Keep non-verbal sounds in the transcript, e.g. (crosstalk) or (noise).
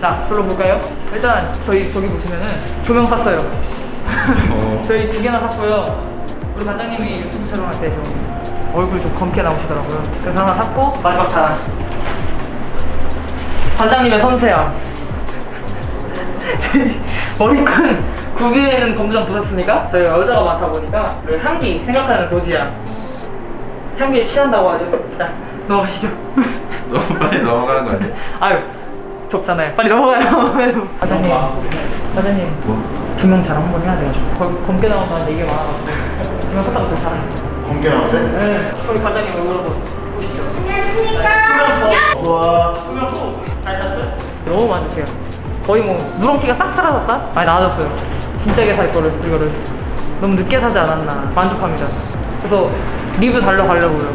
자, 불러볼까요? 일단 저희 저기 보시면은 조명 샀어요. 어. (laughs) 저희 두 개나 샀고요. 우리 반장님이 유튜브 촬영할 때 좀 얼굴 좀 검게 나오시더라고요. 그래서 하나 샀고 마지막 자랑. 반장님의 섬세함. (laughs) 머리끈 구비에는 검정 부었으니까 저희가 여자가 많다 보니까 그 향기 생각하는 로지야. 향기에 취한다고 하죠. 자, 넘어가시죠. (laughs) 너무 빨리 넘어가는 거 아니야? 아유, 좁잖아요. 빨리 넘어가요. (laughs) 반장님, 반장님. 뭐? 조명 잘 한번 해야 돼가지고 거기 검게 나온다는 얘기가 많아가지고 조명 컸다고 더 잘하니까 공개 나오네? 네 저희 과장님 얼굴 한번 보시죠 조명 더 좋아. 조명 또잘 샀어요? 너무 만족해요 거의 뭐 누런기가 싹 사라졌다? 많이 나아졌어요 진짜게 살 거를 이거를 너무 늦게 사지 않았나 만족합니다 그래서 리뷰 달려가려고요